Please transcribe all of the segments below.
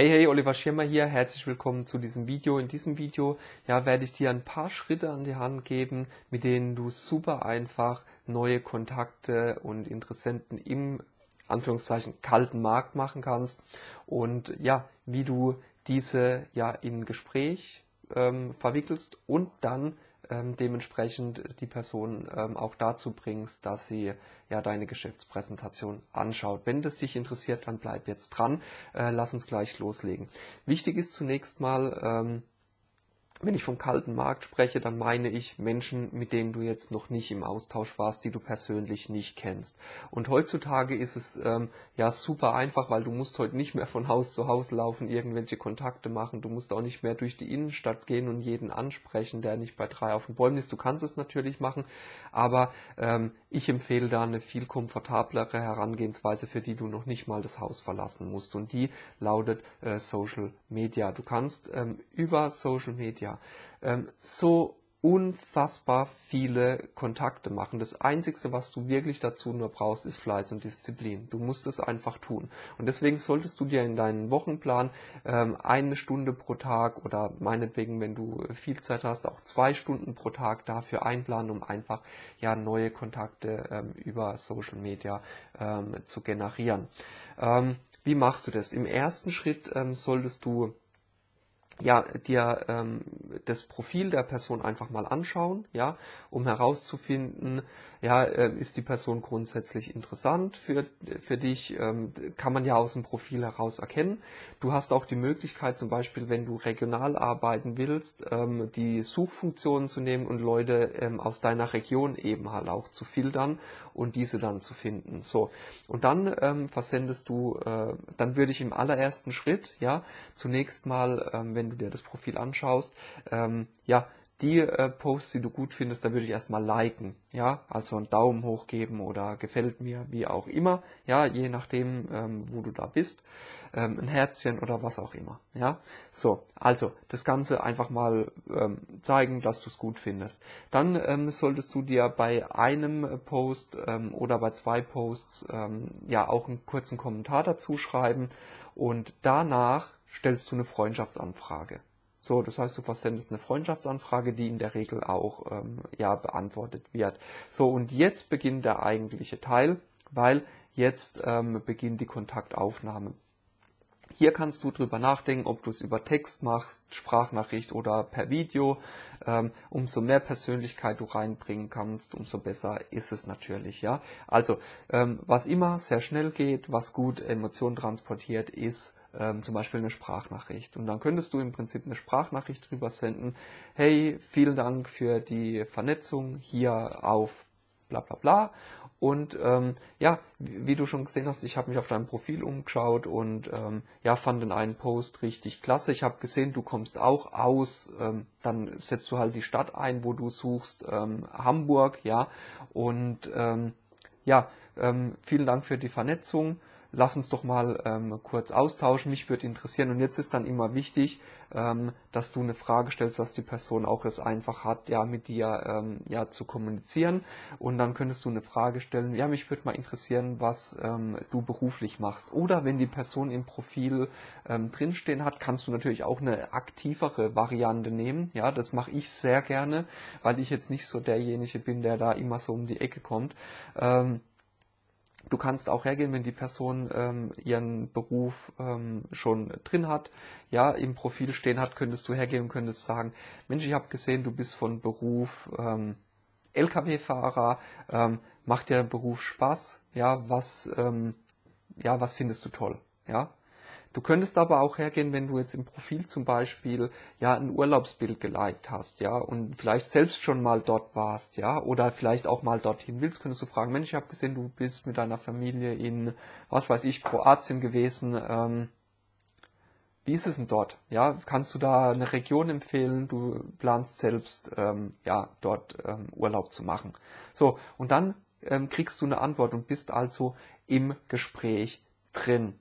Hey, hey, Oliver Schirmer hier, herzlich willkommen zu diesem Video. In diesem Video ja, werde ich dir ein paar Schritte an die Hand geben, mit denen du super einfach neue Kontakte und Interessenten im Anführungszeichen kalten Markt machen kannst und ja, wie du diese ja in Gespräch ähm, verwickelst und dann ähm, dementsprechend die Person ähm, auch dazu bringst, dass sie ja deine Geschäftspräsentation anschaut. Wenn das dich interessiert, dann bleib jetzt dran. Äh, lass uns gleich loslegen. Wichtig ist zunächst mal, ähm, wenn ich vom kalten Markt spreche, dann meine ich Menschen, mit denen du jetzt noch nicht im Austausch warst, die du persönlich nicht kennst. Und heutzutage ist es ähm, ja super einfach, weil du musst heute nicht mehr von Haus zu Haus laufen, irgendwelche Kontakte machen. Du musst auch nicht mehr durch die Innenstadt gehen und jeden ansprechen, der nicht bei drei auf den Bäumen ist. Du kannst es natürlich machen, aber ähm, ich empfehle da eine viel komfortablere Herangehensweise, für die du noch nicht mal das Haus verlassen musst. Und die lautet äh, Social Media. Du kannst ähm, über Social Media ähm, so unfassbar viele Kontakte machen. Das Einzige, was du wirklich dazu nur brauchst, ist Fleiß und Disziplin. Du musst es einfach tun. Und deswegen solltest du dir in deinen Wochenplan ähm, eine Stunde pro Tag oder meinetwegen, wenn du viel Zeit hast, auch zwei Stunden pro Tag dafür einplanen, um einfach ja neue Kontakte ähm, über Social Media ähm, zu generieren. Ähm, wie machst du das? Im ersten Schritt ähm, solltest du ja, dir ähm, das Profil der Person einfach mal anschauen, ja, um herauszufinden, ja, äh, ist die Person grundsätzlich interessant für, für dich, ähm, kann man ja aus dem Profil heraus erkennen. Du hast auch die Möglichkeit, zum Beispiel, wenn du regional arbeiten willst, ähm, die Suchfunktionen zu nehmen und Leute ähm, aus deiner Region eben halt auch zu filtern und diese dann zu finden. So, und dann ähm, versendest du, äh, dann würde ich im allerersten Schritt, ja, zunächst mal, ähm, wenn du dir das Profil anschaust, ähm, ja, die äh, Posts, die du gut findest, da würde ich erstmal liken, ja, also einen Daumen hoch geben oder gefällt mir, wie auch immer, ja, je nachdem, ähm, wo du da bist, ähm, ein Herzchen oder was auch immer, ja. So, also das Ganze einfach mal ähm, zeigen, dass du es gut findest. Dann ähm, solltest du dir bei einem Post ähm, oder bei zwei Posts ähm, ja auch einen kurzen Kommentar dazu schreiben und danach stellst du eine Freundschaftsanfrage. So, das heißt, du versendest eine Freundschaftsanfrage, die in der Regel auch ähm, ja beantwortet wird. So, und jetzt beginnt der eigentliche Teil, weil jetzt ähm, beginnt die Kontaktaufnahme. Hier kannst du drüber nachdenken, ob du es über Text machst, Sprachnachricht oder per Video. Ähm, umso mehr Persönlichkeit du reinbringen kannst, umso besser ist es natürlich. Ja, also ähm, was immer sehr schnell geht, was gut Emotionen transportiert, ist ähm, zum Beispiel eine Sprachnachricht. Und dann könntest du im Prinzip eine Sprachnachricht drüber senden. Hey, vielen Dank für die Vernetzung hier auf bla bla bla. Und ähm, ja, wie, du schon gesehen hast, ich habe mich auf deinem Profil umgeschaut und ähm, ja, fand den einen Post richtig klasse. Ich habe gesehen, du kommst auch aus, ähm, dann setzt du halt die Stadt ein, wo du suchst, ähm, Hamburg, ja. Und ähm, ja, ähm, vielen Dank für die Vernetzung lass uns doch mal ähm, kurz austauschen, mich würde interessieren. Und jetzt ist dann immer wichtig, ähm, dass du eine Frage stellst, dass die Person auch es einfach hat, ja, mit dir ähm, ja zu kommunizieren. Und dann könntest du eine Frage stellen, ja, mich würde mal interessieren, was ähm, du beruflich machst. Oder wenn die Person im Profil ähm, drinstehen hat, kannst du natürlich auch eine aktivere Variante nehmen. Ja, das mache ich sehr gerne, weil ich jetzt nicht so derjenige bin, der da immer so um die Ecke kommt. Ähm, Du kannst auch hergehen, wenn die Person ähm, ihren Beruf ähm, schon drin hat, ja, im Profil stehen hat, könntest du hergehen und könntest sagen, Mensch, ich habe gesehen, du bist von Beruf ähm, Lkw-Fahrer, ähm, macht dir Beruf Spaß, ja, was, ähm, ja, was findest du toll, ja, Du könntest aber auch hergehen, wenn du jetzt im Profil zum Beispiel ja ein Urlaubsbild geliked hast, ja, und vielleicht selbst schon mal dort warst, ja, oder vielleicht auch mal dorthin willst, könntest du fragen, Mensch, ich habe gesehen, du bist mit deiner Familie in, was weiß ich, Kroatien gewesen, ähm, wie ist es denn dort? Ja, kannst du da eine Region empfehlen? Du planst selbst, ähm, ja, dort ähm, Urlaub zu machen. So, und dann ähm, kriegst du eine Antwort und bist also im Gespräch drin.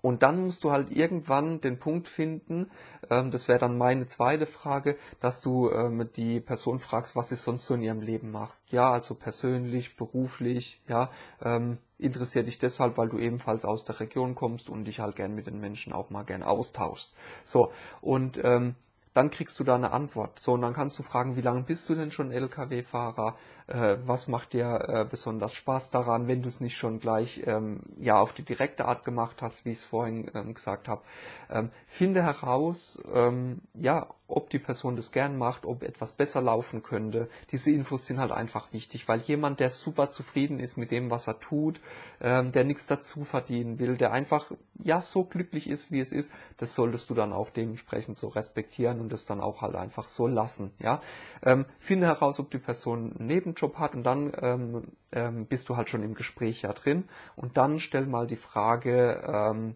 Und dann musst du halt irgendwann den Punkt finden, ähm, das wäre dann meine zweite Frage, dass du ähm, die Person fragst, was sie sonst so in ihrem Leben macht. Ja, also persönlich, beruflich, ja, ähm, interessiert dich deshalb, weil du ebenfalls aus der Region kommst und dich halt gern mit den Menschen auch mal gern austauschst. So, und ähm, dann kriegst du da eine Antwort. So, und dann kannst du fragen, wie lange bist du denn schon LKW-Fahrer? Äh, was macht dir äh, besonders Spaß daran, wenn du es nicht schon gleich ähm, ja auf die direkte Art gemacht hast, wie ich es vorhin ähm, gesagt habe. Ähm, finde heraus, ähm, ja, ob die Person das gern macht, ob etwas besser laufen könnte. Diese Infos sind halt einfach wichtig, weil jemand, der super zufrieden ist mit dem, was er tut, ähm, der nichts dazu verdienen will, der einfach ja so glücklich ist, wie es ist, das solltest du dann auch dementsprechend so respektieren und das dann auch halt einfach so lassen. Ja, ähm, finde heraus, ob die Person einen Nebenjob hat und dann ähm, ähm, bist du halt schon im Gespräch ja drin und dann stell mal die Frage, ähm,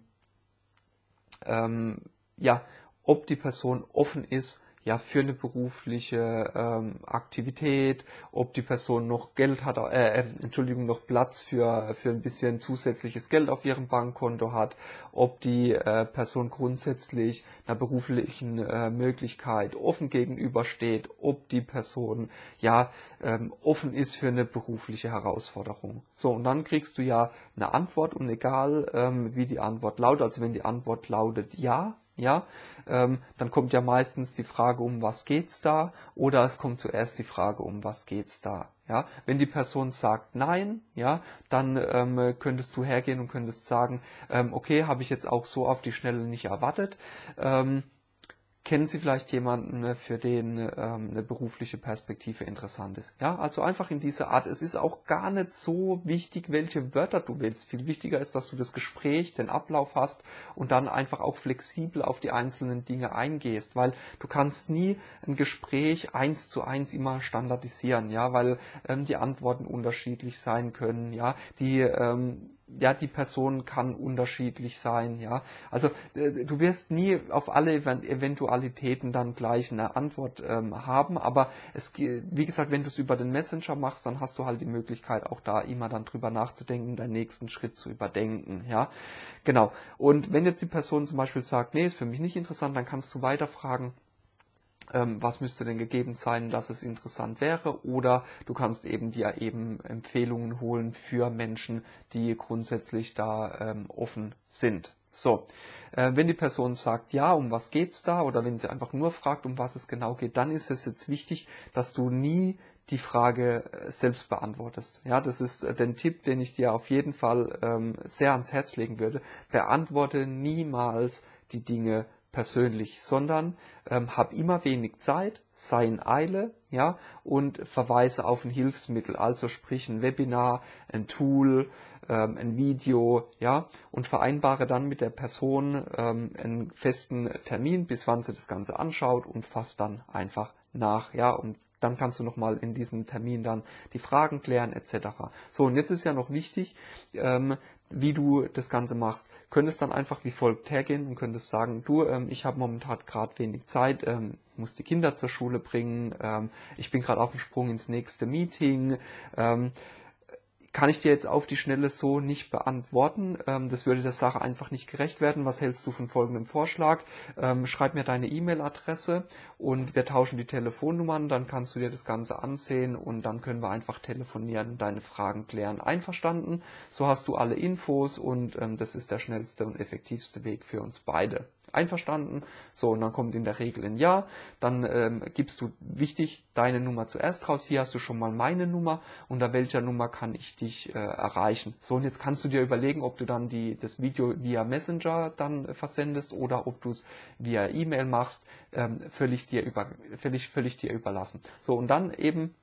ähm, ja, ob die Person offen ist, ja, für eine berufliche ähm, Aktivität, ob die Person noch Geld hat, äh, äh, Entschuldigung, noch Platz für, für ein bisschen zusätzliches Geld auf ihrem Bankkonto hat, ob die äh, Person grundsätzlich einer beruflichen äh, Möglichkeit offen gegenübersteht, ob die Person ja ähm, offen ist für eine berufliche Herausforderung. So, und dann kriegst du ja eine Antwort und egal ähm, wie die Antwort lautet, also wenn die Antwort lautet ja, ja, ähm, dann kommt ja meistens die Frage, um was geht's da, oder es kommt zuerst die Frage, um was geht's da. Ja, wenn die Person sagt Nein, ja, dann ähm, könntest du hergehen und könntest sagen, ähm, okay, habe ich jetzt auch so auf die Schnelle nicht erwartet. Ähm, Kennen Sie vielleicht jemanden, ne, für den ähm, eine berufliche Perspektive interessant ist? Ja, also einfach in dieser Art. Es ist auch gar nicht so wichtig, welche Wörter du wählst. Viel wichtiger ist, dass du das Gespräch, den Ablauf hast und dann einfach auch flexibel auf die einzelnen Dinge eingehst, weil du kannst nie ein Gespräch eins zu eins immer standardisieren, ja, weil ähm, die Antworten unterschiedlich sein können, ja, die ähm, ja, die Person kann unterschiedlich sein, ja. Also äh, du wirst nie auf alle Eventualitäten dann gleich eine Antwort ähm, haben, aber es, wie gesagt, wenn du es über den Messenger machst, dann hast du halt die Möglichkeit, auch da immer dann drüber nachzudenken, deinen nächsten Schritt zu überdenken, ja. Genau. Und wenn jetzt die Person zum Beispiel sagt, nee, ist für mich nicht interessant, dann kannst du weiterfragen, was müsste denn gegeben sein, dass es interessant wäre. Oder du kannst eben dir eben Empfehlungen holen für Menschen, die grundsätzlich da ähm, offen sind. So, äh, wenn die Person sagt, ja, um was geht's da, oder wenn sie einfach nur fragt, um was es genau geht, dann ist es jetzt wichtig, dass du nie die Frage äh, selbst beantwortest. Ja, das ist äh, den Tipp, den ich dir auf jeden Fall ähm, sehr ans Herz legen würde. Beantworte niemals die Dinge persönlich, sondern ähm, hab immer wenig Zeit, sei in Eile, ja, und verweise auf ein Hilfsmittel, also sprich ein Webinar, ein Tool, ähm, ein Video, ja, und vereinbare dann mit der Person ähm, einen festen Termin, bis wann sie das Ganze anschaut und fasst dann einfach nach, ja, und dann kannst du nochmal in diesem Termin dann die Fragen klären etc. So, und jetzt ist ja noch wichtig, ähm, wie du das Ganze machst. Könntest dann einfach wie folgt hergehen und könntest sagen, du, ähm, ich habe momentan gerade wenig Zeit, ähm, muss die Kinder zur Schule bringen, ähm, ich bin gerade auf dem Sprung ins nächste Meeting. Ähm, kann ich dir jetzt auf die Schnelle so nicht beantworten. Ähm, das würde der Sache einfach nicht gerecht werden. Was hältst du von folgendem Vorschlag? Ähm, schreib mir deine E-Mail-Adresse und wir tauschen die Telefonnummern. Dann kannst du dir das Ganze ansehen und dann können wir einfach telefonieren und deine Fragen klären. Einverstanden? So hast du alle Infos und ähm, das ist der schnellste und effektivste Weg für uns beide. Einverstanden? So, und dann kommt in der Regel ein Ja. Dann ähm, gibst du wichtig deine Nummer zuerst raus. Hier hast du schon mal meine Nummer. Unter welcher Nummer kann ich dich äh, erreichen? So, und jetzt kannst du dir überlegen, ob du dann die, das Video via Messenger dann äh, versendest oder ob du es via E-Mail machst. Ähm, völlig, dir über, völlig, völlig dir überlassen. So, und dann eben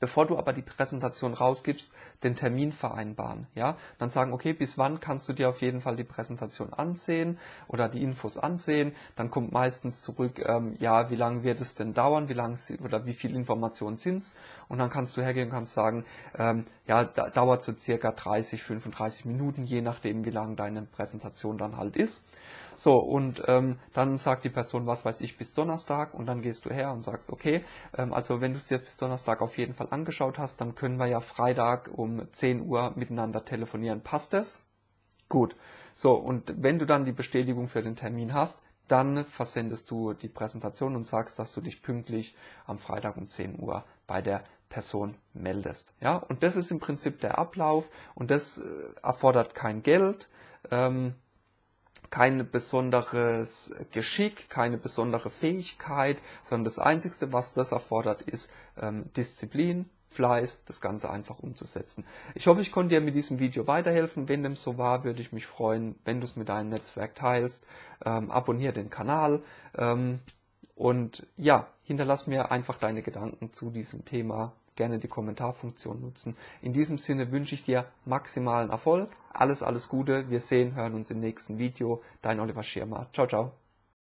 Bevor du aber die Präsentation rausgibst, den Termin vereinbaren, ja, dann sagen, okay, bis wann kannst du dir auf jeden Fall die Präsentation ansehen oder die Infos ansehen, dann kommt meistens zurück, ähm, ja, wie lange wird es denn dauern, wie lange oder wie viel Informationen sind's und dann kannst du hergehen und kannst sagen, ähm, ja, da, dauert so circa 30, 35 Minuten, je nachdem, wie lang deine Präsentation dann halt ist. So, und ähm, dann sagt die Person, was weiß ich, bis Donnerstag und dann gehst du her und sagst, okay, ähm, also wenn du es dir bis Donnerstag auf jeden Fall angeschaut hast, dann können wir ja Freitag um 10 Uhr miteinander telefonieren. Passt das? Gut. So, und wenn du dann die Bestätigung für den Termin hast, dann versendest du die Präsentation und sagst, dass du dich pünktlich am Freitag um 10 Uhr bei der Person meldest. Ja, und das ist im Prinzip der Ablauf und das äh, erfordert kein Geld, ähm, kein besonderes Geschick, keine besondere Fähigkeit, sondern das Einzige, was das erfordert, ist ähm, Disziplin, Fleiß, das Ganze einfach umzusetzen. Ich hoffe, ich konnte dir mit diesem Video weiterhelfen. Wenn dem so war, würde ich mich freuen, wenn du es mit deinem Netzwerk teilst. Ähm, abonniere den Kanal ähm, und ja, hinterlass mir einfach deine Gedanken zu diesem Thema. Gerne die Kommentarfunktion nutzen. In diesem Sinne wünsche ich dir maximalen Erfolg. Alles, alles Gute. Wir sehen, hören uns im nächsten Video. Dein Oliver Schirmer. Ciao, ciao.